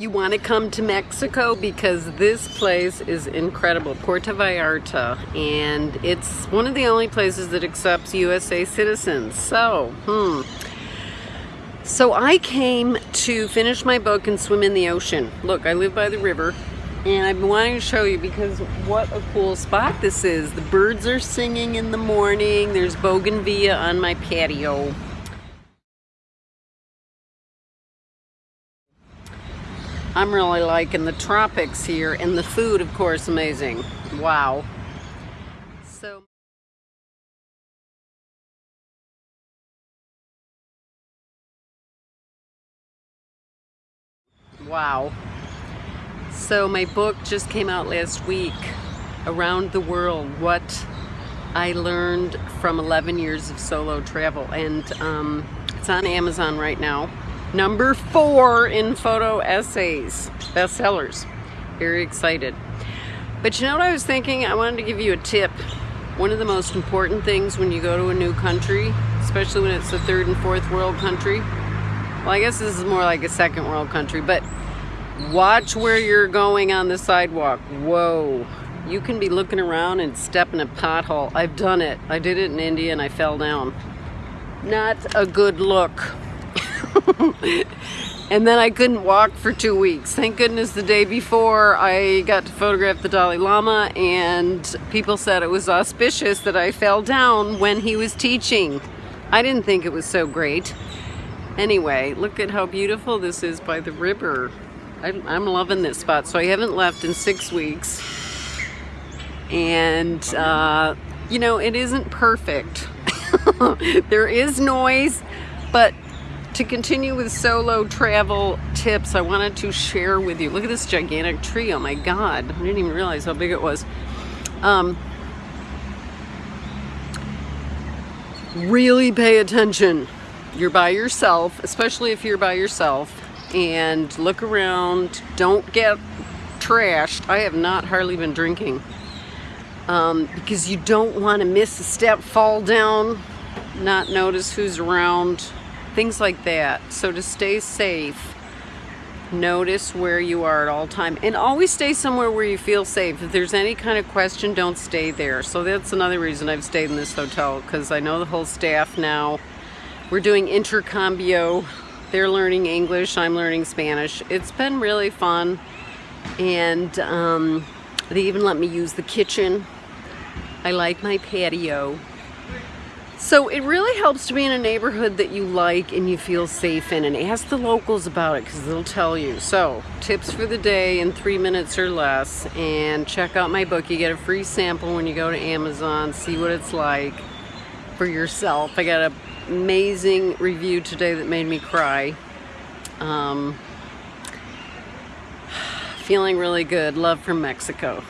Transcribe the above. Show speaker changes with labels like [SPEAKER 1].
[SPEAKER 1] You want to come to Mexico because this place is incredible, Puerto Vallarta, and it's one of the only places that accepts USA citizens. So, hmm. So I came to finish my book and swim in the ocean. Look, I live by the river, and I've been wanting to show you because what a cool spot this is. The birds are singing in the morning. There's bougainvillea on my patio. I'm really liking the tropics here and the food of course amazing. Wow. So Wow. So my book just came out last week, Around the World, What I Learned from 11 Years of Solo Travel. And um, it's on Amazon right now. Number four in photo essays, bestsellers. Very excited. But you know what I was thinking? I wanted to give you a tip. One of the most important things when you go to a new country, especially when it's a third and fourth world country, well, I guess this is more like a second world country, but watch where you're going on the sidewalk. Whoa. You can be looking around and step in a pothole. I've done it. I did it in India and I fell down. Not a good look. and then I couldn't walk for two weeks. Thank goodness the day before I got to photograph the Dalai Lama and people said it was auspicious that I fell down when he was teaching. I didn't think it was so great. Anyway, look at how beautiful this is by the river. I'm loving this spot. So I haven't left in six weeks. And, uh, you know, it isn't perfect. there is noise, but to continue with solo travel tips, I wanted to share with you. Look at this gigantic tree. Oh my God. I didn't even realize how big it was. Um, really pay attention. You're by yourself, especially if you're by yourself, and look around. Don't get trashed. I have not hardly been drinking um, because you don't want to miss a step, fall down, not notice who's around things like that. So to stay safe, notice where you are at all time and always stay somewhere where you feel safe. If there's any kind of question, don't stay there. So that's another reason I've stayed in this hotel because I know the whole staff now. We're doing intercambio. They're learning English, I'm learning Spanish. It's been really fun and um, they even let me use the kitchen. I like my patio. So it really helps to be in a neighborhood that you like and you feel safe in and ask the locals about it because they'll tell you. So tips for the day in three minutes or less and check out my book. You get a free sample when you go to Amazon, see what it's like for yourself. I got an amazing review today that made me cry. Um, feeling really good. Love from Mexico.